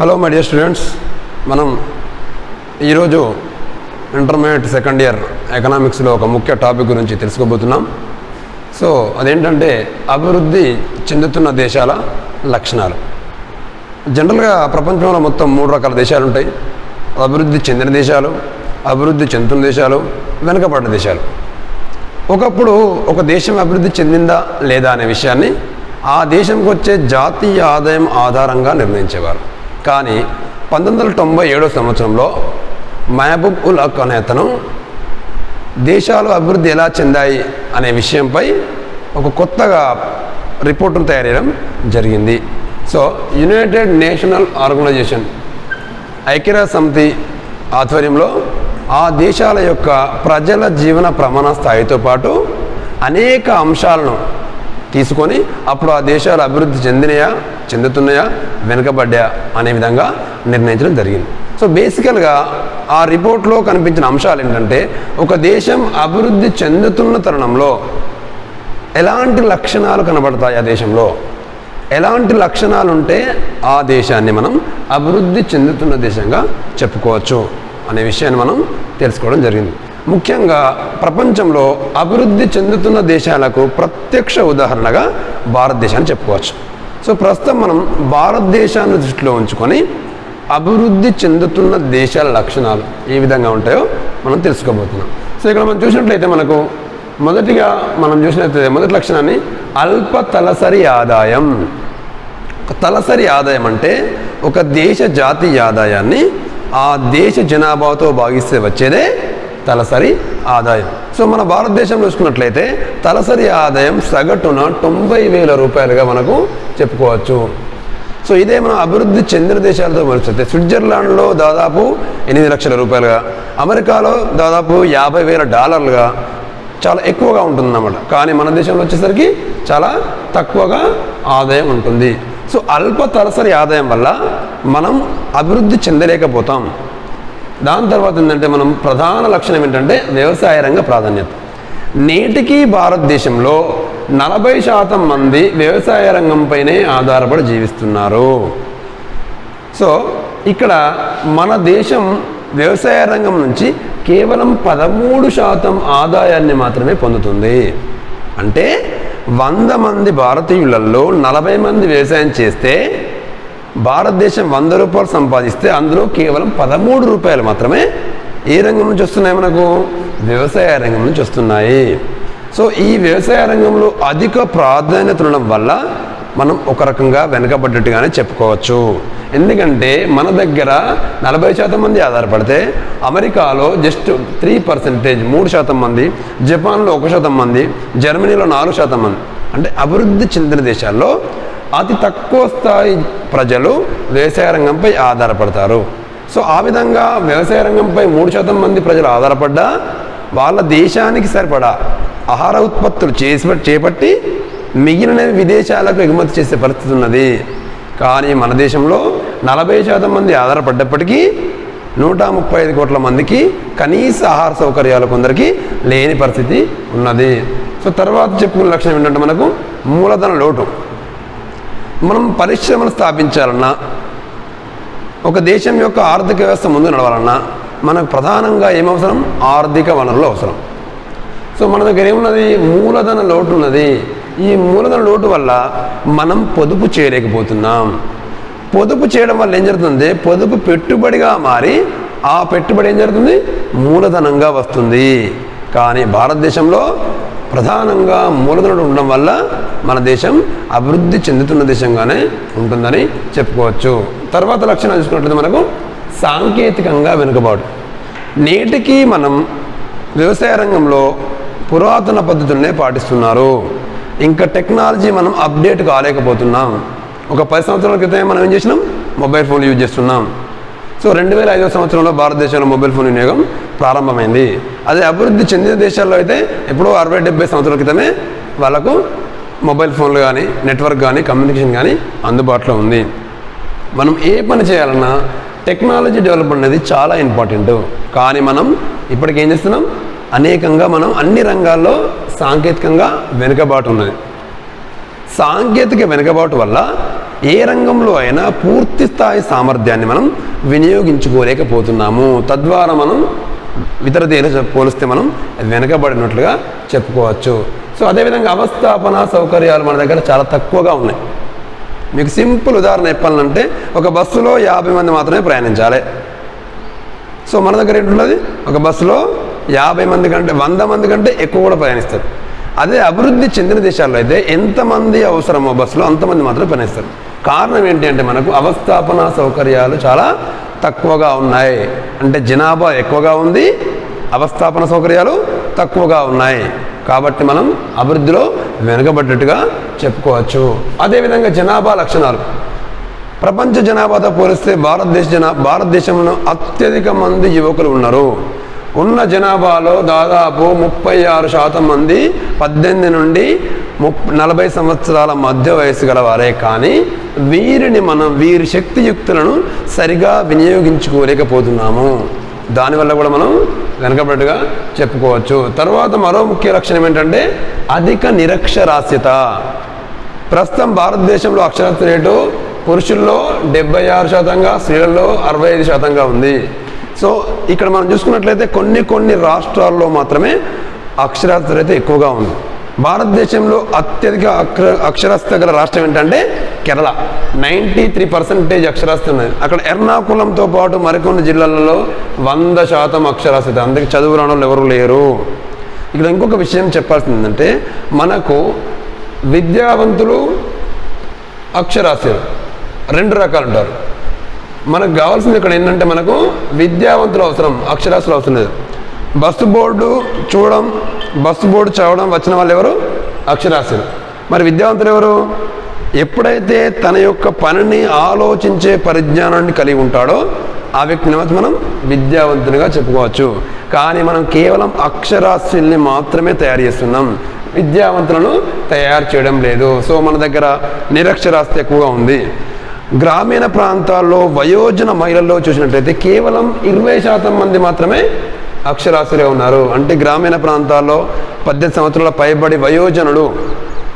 Hello my dear students మనం ఈరోజు intermediate second year ఎకనామిక్స్లో ఒక ముఖ్య టాపిక్ గురించి తెలుసుకోబోతున్నాం. సో అదేంటంటే అభివృద్ధి చెందుతున్న దేశాల లక్షణాలు. జనరల్గా ప్రపంచంలో మొత్తం మూడు రకాల దేశాలు ఉంటాయి. అభివృద్ధి చెందిన దేశాలు అభివృద్ధి చెందుతున్న దేశాలు వెనుకబడిన దేశాలు. ఒకప్పుడు ఒక దేశం అభివృద్ధి చెందిందా లేదా అనే విషయాన్ని ఆ దేశంకి వచ్చే జాతీయ ఆదాయం ఆధారంగా నిర్ణయించేవారు. కానీ పంతొమ్మిది వందల తొంభై ఏడో సంవత్సరంలో మహబూబ్ ఉల్ హక్ అనే అతను దేశాలు అభివృద్ధి ఎలా చెందాయి అనే విషయంపై ఒక కొత్తగా రిపోర్టును తయారు చేయడం జరిగింది. సో యునైటెడ్ నేషనల్ ఆర్గనైజేషన్ ఐక్యరాజ్య సమితి ఆధ్వర్యంలో ఆ దేశాల యొక్క ప్రజల జీవన ప్రమాణ స్థాయితో పాటు అనేక అంశాలను తీసుకొని అప్పుడు ఆ దేశాలు అభివృద్ధి చెందినయా చెందుతున్నాయా వెనుకబడ్డా అనే విధంగా నిర్ణయించడం జరిగింది. సో బేసికల్గా ఆ రిపోర్ట్లో కనిపించిన అంశాలు ఏంటంటే ఒక దేశం అభివృద్ధి చెందుతున్న తరుణంలో ఎలాంటి లక్షణాలు కనబడతాయి ఆ దేశంలో? ఎలాంటి లక్షణాలు ఉంటే ఆ దేశాన్ని మనం అభివృద్ధి చెందుతున్న దేశంగా చెప్పుకోవచ్చు అనే విషయాన్ని మనం తెలుసుకోవడం జరిగింది. ముఖ్యంగా ప్రపంచంలో అభివృద్ధి చెందుతున్న దేశాలకు ప్రత్యక్ష ఉదాహరణగా భారతదేశాన్ని చెప్పుకోవచ్చు. సో ప్రస్తుతం మనం భారతదేశాన్ని దృష్టిలో ఉంచుకొని అభివృద్ధి చెందుతున్న దేశాల లక్షణాలు ఏ విధంగా ఉంటాయో మనం తెలుసుకోబోతున్నాం. సో ఇక్కడ మనం చూసినట్లయితే మనకు మొదటిగా మనం చూసినట్లయితే మొదటి లక్షణాన్ని అల్ప తలసరి ఆదాయం. తలసరి ఆదాయం అంటే ఒక దేశ జాతీయ ఆదాయాన్ని ఆ దేశ జనాభాతో భాగిస్తే వచ్చేదే తలసరి ఆదాయం. సో మన భారతదేశంలో చూసుకున్నట్లయితే తలసరి ఆదాయం సగటున తొంభై వేల రూపాయలుగా మనకు చెప్పుకోవచ్చు. సో ఇదే మనం అభివృద్ధి చెందిన దేశాలతో పోలిస్తే స్విట్జర్లాండ్లో దాదాపు ఎనిమిది లక్షల రూపాయలుగా అమెరికాలో దాదాపు యాభై వేల డాలర్లుగా చాలా ఎక్కువగా ఉంటుందన్నమాట. కానీ మన దేశంలో వచ్చేసరికి చాలా తక్కువగా ఆదాయం ఉంటుంది. సో అల్ప తలసరి ఆదాయం వల్ల మనం అభివృద్ధి చెందలేకపోతాం. దాని తర్వాత ఏంటంటే మనం ప్రధాన లక్షణం ఏంటంటే వ్యవసాయ రంగ ప్రాధాన్యత. నేటికి భారతదేశంలో నలభై శాతం మంది వ్యవసాయ రంగంపైనే ఆధారపడి జీవిస్తున్నారు. సో ఇక్కడ మన దేశం వ్యవసాయ రంగం నుంచి కేవలం పదమూడు శాతం ఆదాయాన్ని మాత్రమే పొందుతుంది. అంటే వంద మంది భారతీయులలో నలభై మంది వ్యవసాయం చేస్తే భారతదేశం వంద రూపాయలు సంపాదిస్తే అందులో కేవలం పదమూడు రూపాయలు మాత్రమే ఏ రంగం నుంచి వస్తున్నాయి మనకు? వ్యవసాయ రంగం నుంచి వస్తున్నాయి. సో ఈ వ్యవసాయ రంగంలో అధిక ప్రాధాన్యత ఉండడం వల్ల మనం ఒక రకంగా వెనకబడ్డట్టుగానే చెప్పుకోవచ్చు. ఎందుకంటే మన దగ్గర నలభై శాతం మంది ఆధారపడితే అమెరికాలో జస్ట్ త్రీ పర్సెంటేజ్ మూడు శాతం మంది జపాన్లో ఒక శాతం మంది జర్మనీలో నాలుగు శాతం మంది. అంటే అభివృద్ధి చెందిన దేశాల్లో అతి తక్కువ స్థాయి ప్రజలు వ్యవసాయ రంగంపై ఆధారపడతారు. సో ఆ విధంగా వ్యవసాయ రంగంపై మూడు శాతం మంది ప్రజలు ఆధారపడ్డా వాళ్ళ దేశానికి సరిపడా ఆహార ఉత్పత్తులు చేసి చేపట్టి మిగిలినవి విదేశాలకు ఎగుమతి చేసే పరిస్థితి ఉన్నది. కానీ మన దేశంలో నలభై శాతం మంది ఆధారపడ్డప్పటికీ నూట ముప్పై ఐదు కోట్ల మందికి కనీస ఆహార సౌకర్యాలు కొందరికి లేని పరిస్థితి ఉన్నది. సో తర్వాత చెప్పుకున్న లక్షణం ఏంటంటే మనకు మూలధన లోటు. మనం పరిశ్రమలు స్థాపించాలన్నా ఒక దేశం యొక్క ఆర్థిక వ్యవస్థ ముందు నడవాలన్నా మనకు ప్రధానంగా ఏమవసరం? ఆర్థిక వనరులు అవసరం. సో మన దగ్గర ఏమున్నది? మూలధన లోటు ఉన్నది. ఈ మూలధన లోటు వల్ల మనం పొదుపు చేయలేకపోతున్నాం. పొదుపు చేయడం వల్ల ఏం జరుగుతుంది? పొదుపు పెట్టుబడిగా మారి ఆ పెట్టుబడి ఏం జరుగుతుంది? మూలధనంగా వస్తుంది. కానీ భారతదేశంలో ప్రధానంగా మూలధనుడు ఉండడం వల్ల మన దేశం అభివృద్ధి చెందుతున్న దేశంగానే ఉంటుందని చెప్పుకోవచ్చు. తర్వాత లక్షణం చూసుకున్నట్లయితే మనకు సాంకేతికంగా వెనుకబాటు. నేటికి మనం వ్యవసాయ రంగంలో పురాతన పద్ధతులనే పాటిస్తున్నారు. ఇంకా టెక్నాలజీ మనం అప్డేట్ కాలేకపోతున్నాం. ఒక పది సంవత్సరాల క్రితం మనం ఏం చేసినాం? మొబైల్ ఫోన్ యూజ్ చేస్తున్నాం. సో రెండు వేల ఐదో సంవత్సరంలో భారతదేశంలో మొబైల్ ఫోన్ వినియోగం ప్రారంభమైంది. అదే అభివృద్ధి చెందిన దేశాల్లో అయితే ఎప్పుడో అరవై డెబ్బై సంవత్సరాల క్రితమే వాళ్ళకు మొబైల్ ఫోన్లు కానీ నెట్వర్క్ కానీ కమ్యూనికేషన్ కానీ అందుబాటులో ఉంది. మనం ఏ పని చేయాలన్నా టెక్నాలజీ డెవలప్మెంట్ అనేది చాలా ఇంపార్టెంట్. కానీ మనం ఇప్పటికి ఏం చేస్తున్నాం? అనేకంగా మనం అన్ని రంగాల్లో సాంకేతికంగా వెనుకబాటు ఉన్నది. సాంకేతిక వెనుకబాటు వల్ల ఏ రంగంలో అయినా పూర్తి స్థాయి సామర్థ్యాన్ని మనం వినియోగించుకోలేకపోతున్నాము. తద్వారా మనం ఇతర దేశ పోలిస్తే మనం వెనకబడినట్లుగా చెప్పుకోవచ్చు. సో అదేవిధంగా అవస్థాపన సౌకర్యాలు మన దగ్గర చాలా తక్కువగా ఉన్నాయి. మీకు సింపుల్ ఉదాహరణ చెప్పాలంటే ఒక బస్సులో యాభై మంది మాత్రమే ప్రయాణించాలి. సో మన దగ్గర ఏంటున్నది ఒక బస్సులో యాభై మంది కంటే వంద మంది కంటే ఎక్కువ కూడా ప్రయాణిస్తారు. అదే అభివృద్ధి చెందిన దేశాల్లో అయితే ఎంతమంది అవసరమో బస్సులో అంతమంది మాత్రమే ప్రయాణిస్తారు. కారణం ఏంటి అంటే మనకు అవస్థాపన సౌకర్యాలు చాలా తక్కువగా ఉన్నాయి. అంటే జనాభా ఎక్కువగా ఉంది అవస్థాపన సౌకర్యాలు తక్కువగా ఉన్నాయి. కాబట్టి మనం అభివృద్ధిలో వెనుకబడ్డట్టుగా చెప్పుకోవచ్చు. అదేవిధంగా జనాభా లక్షణాలు. ప్రపంచ జనాభాతో పోలిస్తే భారతదేశ జనా భారతదేశంలో అత్యధిక మంది యువకులు ఉన్నారు. ఉన్న జనాభాలో దాదాపు ముప్పై ఆరు శాతం మంది పద్దెనిమిది నుండి ముప్ నలభై సంవత్సరాల మధ్య వయసు గలవారే కానీ వీరిని మనం వీరి శక్తియుక్తులను సరిగా వినియోగించుకోలేకపోతున్నాము. దానివల్ల కూడా మనం వెనకబడిగా చెప్పుకోవచ్చు. తర్వాత మరో ముఖ్య లక్షణం ఏంటంటే అధిక నిరక్షరాస్యత. ప్రస్తుతం భారతదేశంలో అక్షరాస్యత రేటు పురుషుల్లో డెబ్బై ఆరు శాతంగా స్త్రీలలో అరవై ఐదు శాతంగా ఉంది. సో ఇక్కడ మనం చూసుకున్నట్లయితే కొన్ని కొన్ని రాష్ట్రాల్లో మాత్రమే అక్షరాస్యత అయితే ఎక్కువగా ఉంది. భారతదేశంలో అత్యధిక అక్షర అక్షరాస్యత గల రాష్ట్రం ఏంటంటే కేరళ. నైంటీ త్రీ పర్సెంటేజ్ అక్షరాస్యత ఉన్నది. అక్కడ ఎర్నాకుళంతో పాటు మరికొన్ని జిల్లాలలో వంద శాతం అక్షరాస్యత. అందుకే చదువు రాని ఎవరు లేరు. ఇక్కడ ఇంకొక విషయం చెప్పాల్సింది ఏంటంటే మనకు విద్యావంతులు అక్షరాస్యులు రెండు రకాలు ఉంటారు. మనకు కావాల్సింది ఇక్కడ ఏంటంటే మనకు విద్యావంతులు అవసరం అక్షరాస్యులు అవసరం లేదు. బస్సు బోర్డు చూడడం బస్సు బోర్డు చదవడం వచ్చిన వాళ్ళు ఎవరు? అక్షరాస్యులు. మరి విద్యావంతులు ఎవరు? ఎప్పుడైతే తన యొక్క పనిని ఆలోచించే పరిజ్ఞానాన్ని కలిగి ఉంటాడో ఆ వ్యక్తిని మనం? విద్యావంతునిగా చెప్పుకోవచ్చు. కానీ మనం కేవలం అక్షరాస్యుల్ని మాత్రమే తయారు చేస్తున్నాం. విద్యావంతులను తయారు చేయడం లేదు. సో మన దగ్గర నిరక్షరాస్యత ఎక్కువగా ఉంది. గ్రామీణ ప్రాంతాల్లో వయోజన మహిళల్లో చూసినట్లయితే కేవలం ఇరవై శాతం మంది మాత్రమే అక్షరాస్యులే ఉన్నారు. అంటే గ్రామీణ ప్రాంతాల్లో పద్దెనిమిది సంవత్సరాల పైబడి వయోజనులు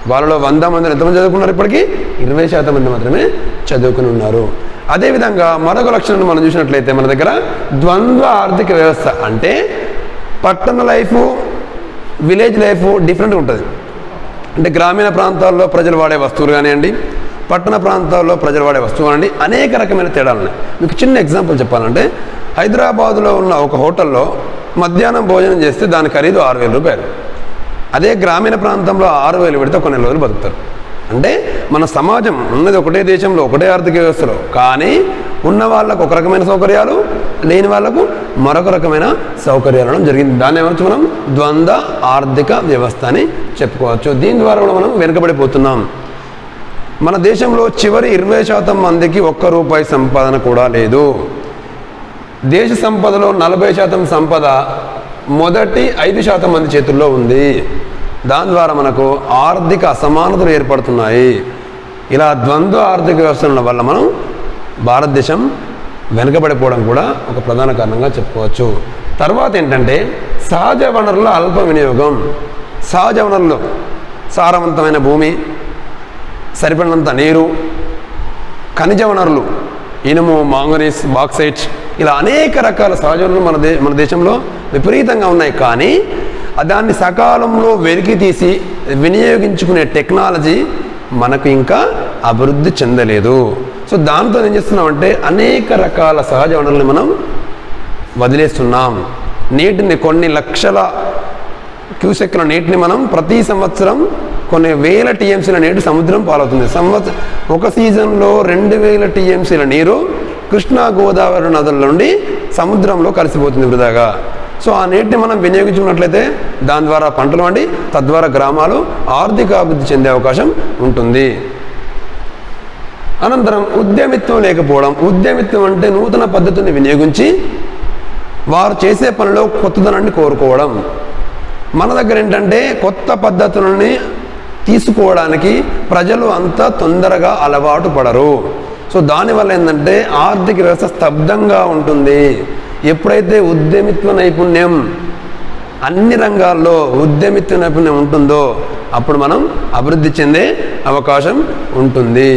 వాళ్ళలో వంద మంది ఎంతమంది చదువుకున్నారు ఇప్పటికీ? ఇరవై శాతం మంది మాత్రమే చదువుకుని ఉన్నారు. అదేవిధంగా మరొక లక్షణాన్ని మనం చూసినట్లయితే మన దగ్గర ద్వంద్వ ఆర్థిక వ్యవస్థ అంటే పట్టణ లైఫ్ విలేజ్ లైఫ్ డిఫరెంట్గా ఉంటుంది. అంటే గ్రామీణ ప్రాంతాల్లో ప్రజలు వాడే వస్తువులు కానివ్వండి పట్టణ ప్రాంతాల్లో ప్రజలు వాడే వస్తువులని అనేక రకమైన తేడాలు ఉన్నాయి. మీకు చిన్న ఎగ్జాంపుల్ చెప్పాలంటే హైదరాబాదులో ఉన్న ఒక హోటల్లో మధ్యాహ్నం భోజనం చేస్తే దాని ఖరీదు ఆరు వేల రూపాయలు. అదే గ్రామీణ ప్రాంతంలో ఆరు వేలు పెడితే కొన్ని రోజులు బతుకుతారు. అంటే మన సమాజం ఉన్నది ఒకటే దేశంలో ఒకటే ఆర్థిక వ్యవస్థలో. కానీ ఉన్న వాళ్ళకు ఒక రకమైన సౌకర్యాలు లేని వాళ్ళకు మరొక రకమైన సౌకర్యాలు జరిగింది. దాన్ని ఏమొచ్చు మనం? ద్వంద్వ ఆర్థిక వ్యవస్థ అని చెప్పుకోవచ్చు. దీని ద్వారా కూడా మనం వెనుకబడిపోతున్నాం. మన దేశంలో చివరి ఇరవై శాతం మందికి ఒక్క రూపాయి సంపాదన కూడా లేదు. దేశ సంపదలో నలభై శాతం సంపద మొదటి ఐదు శాతం మంది చేతుల్లో ఉంది. దాని ద్వారా మనకు ఆర్థిక అసమానతలు ఏర్పడుతున్నాయి. ఇలా ద్వంద్వ ఆర్థిక వ్యవస్థల వల్ల మనం భారతదేశం వెనుకబడిపోవడం కూడా ఒక ప్రధాన కారణంగా చెప్పుకోవచ్చు. తర్వాత ఏంటంటే సహజ వనరుల అల్ప వినియోగం. సహజ వనరులు సారవంతమైన భూమి సరిపడినంత నీరు ఖనిజ వనరులు ఇనుము మాంగనీస్ బాక్సైట్ ఇలా అనేక రకాల సహజ వనరులు మన దే మన దేశంలో విపరీతంగా ఉన్నాయి. కానీ దాన్ని సకాలంలో వెలికి తీసి వినియోగించుకునే టెక్నాలజీ మనకు ఇంకా అభివృద్ధి చెందలేదు. సో దాంతో ఏం చేస్తున్నామంటే అనేక రకాల సహజ వనరుల్ని మనం వదిలేస్తున్నాం. నీటిని కొన్ని లక్షల క్యూసెక్ల నీటిని మనం ప్రతి సంవత్సరం కొన్ని వేల టీఎంసీల నీరు సముద్రం పాలవుతుంది. సంవత్సరం ఒక సీజన్లో రెండు వేల టీఎంసీల నీరు కృష్ణా గోదావరి నదుల నుండి సముద్రంలో కలిసిపోతుంది వృధాగా. సో ఆ నీటిని మనం వినియోగించుకున్నట్లయితే దాని ద్వారా పంటలు వండి తద్వారా గ్రామాలు ఆర్థిక అభివృద్ధి చెందే అవకాశం ఉంటుంది. అనంతరం ఉద్యమిత్వం లేకపోవడం. ఉద్యమిత్వం అంటే నూతన పద్ధతిని వినియోగించి వారు చేసే పనిలో కొత్తదనాన్ని కోరుకోవడం. మన దగ్గర ఏంటంటే కొత్త పద్ధతులని తీసుకోవడానికి ప్రజలు అంత తొందరగా అలవాటు పడరు. సో దానివల్ల ఏంటంటే ఆర్థిక వ్యవస్థ స్తబ్దంగా ఉంటుంది. ఎప్పుడైతే ఉద్యమిత్వ నైపుణ్యం అన్ని రంగాల్లో ఉద్యమిత్వ నైపుణ్యం ఉంటుందో అప్పుడు మనం అభివృద్ధి చెందే అవకాశం ఉంటుంది.